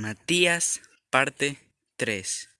Matías, parte 3.